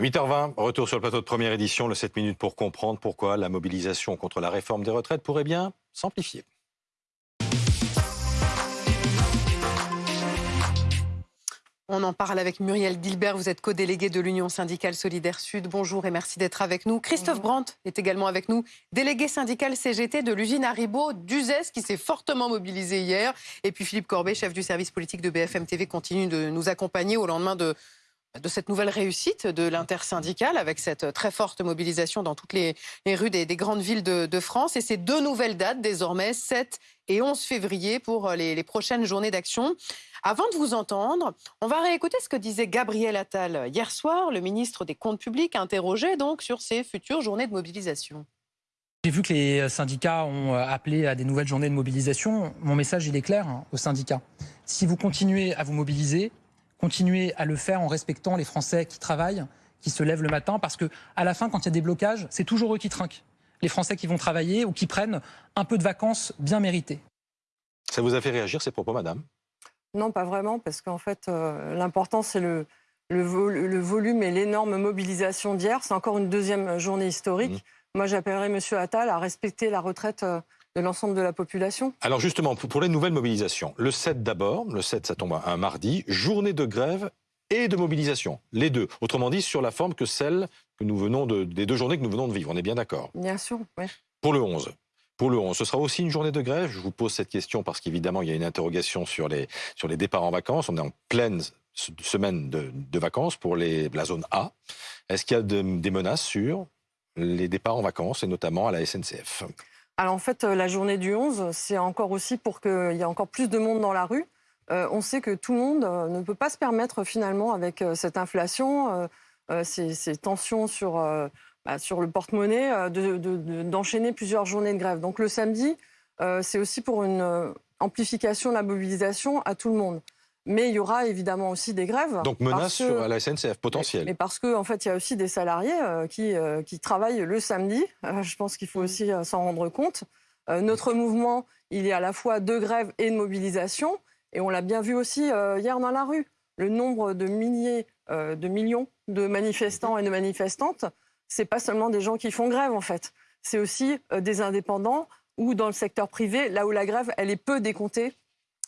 8h20, retour sur le plateau de première édition, le 7 minutes pour comprendre pourquoi la mobilisation contre la réforme des retraites pourrait bien s'amplifier. On en parle avec Muriel Dilbert, vous êtes co-délégué de l'Union syndicale Solidaire Sud. Bonjour et merci d'être avec nous. Christophe Brandt est également avec nous, délégué syndical CGT de l'usine Haribo d'Uzès qui s'est fortement mobilisé hier. Et puis Philippe Corbet, chef du service politique de BFM TV, continue de nous accompagner au lendemain de, de cette nouvelle réussite de l'intersyndicale avec cette très forte mobilisation dans toutes les, rues des, grandes villes de, France. Et ces deux nouvelles dates désormais, 7 et 11 février pour les, prochaines journées d'action. Avant de vous entendre, on va réécouter ce que disait Gabriel Attal hier soir, le ministre des Comptes publics, interrogé donc sur ces futures journées de mobilisation. J'ai vu que les syndicats ont euh, appelé à des nouvelles journées de mobilisation. Mon message, il est clair hein, aux syndicats. Si vous continuez à vous mobiliser, continuez à le faire en respectant les Français qui travaillent, qui se lèvent le matin, parce que à la fin, quand il y a des blocages, c'est toujours eux qui trinquent. Les Français qui vont travailler ou qui prennent un peu de vacances bien méritées. Ça vous a fait réagir ces propos, madame? Non, pas vraiment, parce qu'en fait, euh, l'important, c'est le, le, volume et l'énorme mobilisation d'hier. C'est encore une deuxième journée historique. Mmh. Moi, j'appellerais M. Attal à respecter la retraite euh, de l'ensemble de la population. Alors justement, pour les nouvelles mobilisations, le 7 d'abord, le 7 ça tombe un mardi, journée de grève et de mobilisation, les deux. Autrement dit, sur la forme que celle que nous venons de, des deux journées que nous venons de vivre. On est bien d'accord Bien sûr, oui. Pour le 11, pour le 11. Ce sera aussi une journée de grève. Je vous pose cette question parce qu'évidemment, il y a une interrogation sur les, sur les départs en vacances. On est en pleine semaine de, vacances pour les, la zone A. Est-ce qu'il y a des menaces sur les départs en vacances et notamment à la SNCF alors en fait, euh, la journée du 11, c'est encore aussi pour qu'il y ait encore plus de monde dans la rue. Euh, on sait que tout le monde euh, ne peut pas se permettre finalement avec cette inflation, ces, tensions sur bah, sur le porte-monnaie d'enchaîner plusieurs journées de grève. Donc le samedi, c'est aussi pour une amplification de la mobilisation à tout le monde. Mais il y aura évidemment aussi des grèves. Donc menace sur la SNCF potentielle. Mais parce qu'en en fait, il y a aussi des salariés qui, qui travaillent le samedi. je pense qu'il faut mm. aussi s'en rendre compte. notre mouvement, il y a à la fois de grève et de mobilisation. Et on l'a bien vu aussi hier dans la rue. Le nombre de milliers, de millions de manifestants et de manifestantes c'est pas seulement des gens qui font grève en fait. C'est aussi euh, des indépendants ou dans le secteur privé, là où la grève, elle est peu décomptée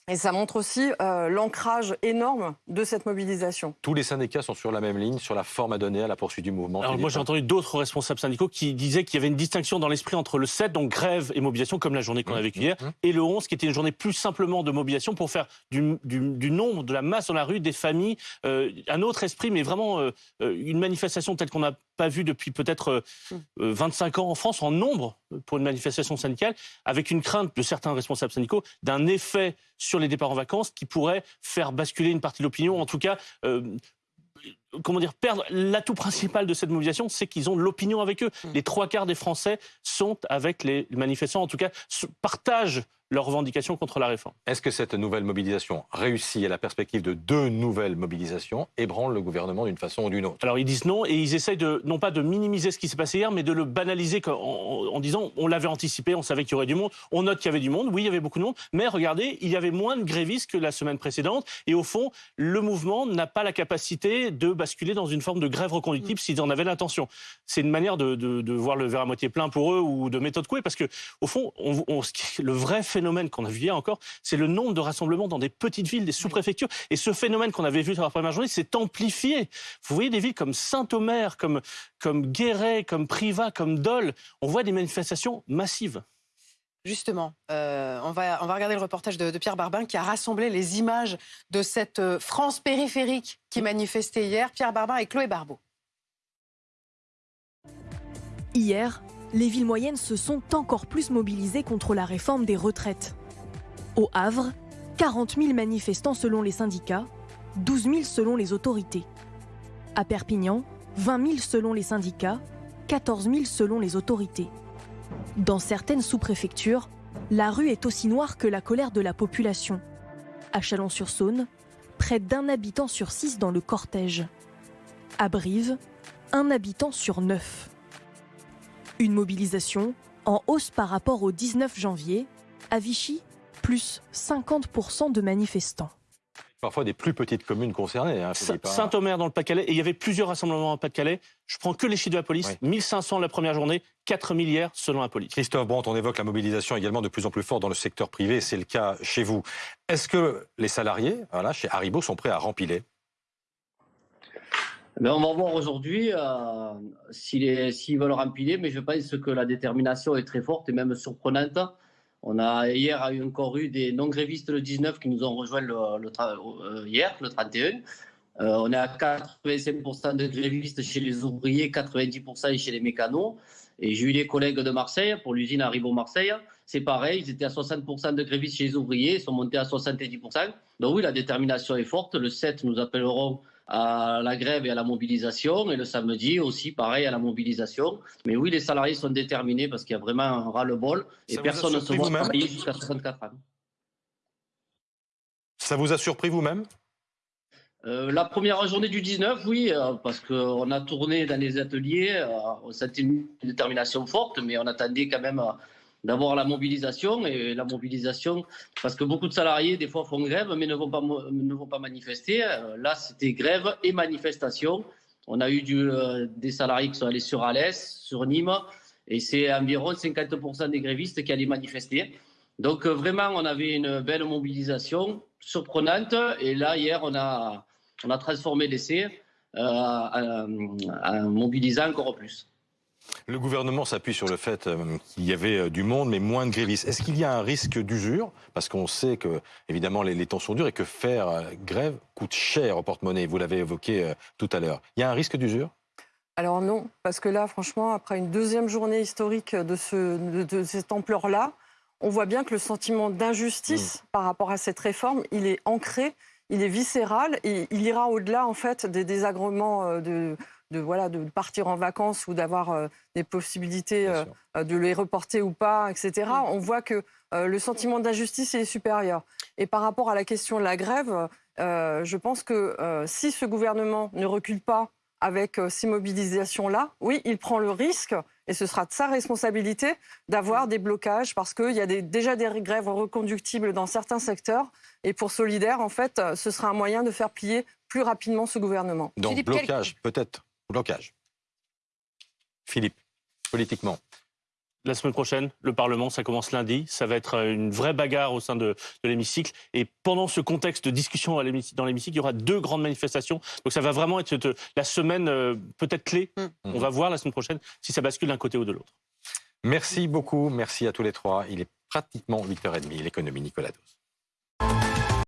et ça montre aussi euh, l'ancrage énorme de cette mobilisation. Tous les syndicats sont sur la même ligne, sur la forme à donner à la poursuite du mouvement. Alors moi j'ai entendu d'autres responsables syndicaux qui disaient qu'il y avait une distinction dans l'esprit entre le 7, donc grève et mobilisation, comme la journée qu'on a vécue hier, mmh, mmh. et le 11, qui était une journée plus simplement de mobilisation pour faire du, nombre, de la masse dans la rue, des familles, euh, un autre esprit, mais vraiment euh, une manifestation telle qu'on n'a pas vu depuis peut-être 25 ans en France en nombre pour une manifestation syndicale, avec une crainte de certains responsables syndicaux d'un effet sur les départs en vacances qui pourrait faire basculer une partie de l'opinion, en tout cas euh, comment dire, perdre l'atout principal de cette mobilisation, c'est qu'ils ont l'opinion avec eux. Mmh. Les trois quarts des Français sont avec les manifestants, en tout cas, partagent leurs revendications contre la réforme. Est-ce que cette nouvelle mobilisation réussit à la perspective de deux nouvelles mobilisations ébranle le gouvernement d'une façon ou d'une autre? Alors ils disent non et ils essayent de, non pas de minimiser ce qui s'est passé hier, mais de le banaliser en, en disant on l'avait anticipé, on savait qu'il y aurait du monde, on note qu'il y avait du monde, oui il y avait beaucoup de monde, mais regardez, il y avait moins de grévistes que la semaine précédente et au fond, le mouvement n'a pas la capacité de basculer dans une forme de grève reconductible s'ils en avaient l'intention. C'est une manière de, de, voir le verre à moitié plein pour eux ou de méthode couée parce que au fond, on, on, le vrai phénomène qu'on a vu hier encore, c'est le nombre de rassemblements dans des petites villes, des sous-préfectures. Et ce phénomène qu'on avait vu sur la première journée s'est amplifié. Vous voyez des villes comme Saint-Omer, comme, comme Guéret, comme Privas, comme Dole. On voit des manifestations massives. Justement, euh, on, va, on va regarder le reportage de, Pierre Barbin qui a rassemblé les images de cette euh, France périphérique qui manifestait hier. Pierre Barbin et Chloé Barbeau. Hier, les villes moyennes se sont encore plus mobilisées contre la réforme des retraites. Au Havre, 40 000 manifestants selon les syndicats, 12 000 selon les autorités. À Perpignan, 20 000 selon les syndicats, 14 000 selon les autorités. Dans certaines sous-préfectures, la rue est aussi noire que la colère de la population. À Chalon-sur-Saône, près d'un habitant sur six dans le cortège. À Brive, un habitant sur neuf. Une mobilisation en hausse par rapport au 19 janvier. À Vichy, plus 50% de manifestants. parfois des plus petites communes concernées. Hein. Saint-Omer dans le Pas-de-Calais, et il y avait plusieurs rassemblements en Pas-de-Calais. Je prends que les chiffres de la police, Oui. 1500 la première journée, 4000 hier selon la police. Christophe Brandt, on évoque la mobilisation également de plus en plus forte dans le secteur privé, c'est le cas chez vous. Est-ce que les salariés, voilà, chez Haribo, sont prêts à rempiler On va voir aujourd'hui euh, s'ils veulent rempiler, mais je pense que la détermination est très forte et même surprenante. On a hier eu encore eu des non-grévistes le 19 qui nous ont rejoints le, euh, hier, le 31. Euh, on est à 85% de grévistes chez les ouvriers, 90% chez les mécanos. Et j'ai eu des collègues de Marseille pour l'usine Haribo Marseille. C'est pareil, ils étaient à 60% de grévistes chez les ouvriers, ils sont montés à 70%. Donc oui, la détermination est forte. Le 7, nous appellerons à la grève et à la mobilisation. Et le samedi aussi, pareil, à la mobilisation. Mais oui, les salariés sont déterminés parce qu'il y a vraiment un ras-le-bol. Et Ça personne ne se voit travailler jusqu'à 64 ans. Ça vous a surpris vous-même? Euh, la première journée du 19, oui, euh, parce qu'on a tourné dans les ateliers, euh, on sentait une détermination forte, mais on attendait quand même euh, d'avoir la mobilisation. Et la mobilisation, parce que beaucoup de salariés, des fois, font grève, mais ne vont pas, ne vont pas manifester. Euh, là, c'était grève et manifestation. On a eu euh, des salariés qui sont allés sur Alès, sur Nîmes, et c'est environ 50% des grévistes qui allaient manifester. Donc, euh, vraiment, on avait une belle mobilisation, surprenante. Et là, hier, on a, on a transformé l'essai euh, en, en mobilisant encore plus. Le gouvernement s'appuie sur le fait euh, qu'il y avait euh, du monde, mais moins de grévistes. Est-ce qu'il y a un risque d'usure? Parce qu'on sait que, évidemment, les, les temps sont durs et que faire euh, grève coûte cher au porte-monnaie. Vous l'avez évoqué tout à l'heure. Il y a un risque d'usure? Alors non, parce que là, franchement, après une deuxième journée historique de, ce, de, de cette ampleur-là, on voit bien que le sentiment d'injustice par rapport à cette réforme, il est ancré, il est viscéral et il ira au-delà en fait des désagréments de, de voilà de partir en vacances ou d'avoir euh, des possibilités euh, euh, de les reporter ou pas, etc. On voit que euh, le sentiment d'injustice est supérieur. Et par rapport à la question de la grève, euh, je pense que euh, si ce gouvernement ne recule pas avec euh, ces mobilisations-là, oui, il prend le risque, et ce sera de sa responsabilité, d'avoir des blocages, parce qu'il y a des- déjà des grèves reconductibles dans certains secteurs. Et pour Solidaire, en fait, ce sera un moyen de faire plier plus rapidement ce gouvernement. Donc, blocage, peut-être. Blocage. Philippe, politiquement. La semaine prochaine, le Parlement, ça commence lundi. Ça va être euh, une vraie bagarre au sein de, de l'hémicycle. Et pendant ce contexte de discussion à l'hémicycle- dans l'hémicycle, il y aura deux grandes manifestations. Donc ça va vraiment être cette- la semaine euh, peut-être clé. Mm. On va voir la semaine prochaine si ça bascule d'un côté ou de l'autre. Merci beaucoup. Merci à tous les trois. Il est pratiquement 8h30. L'économie, Nicolas Dose.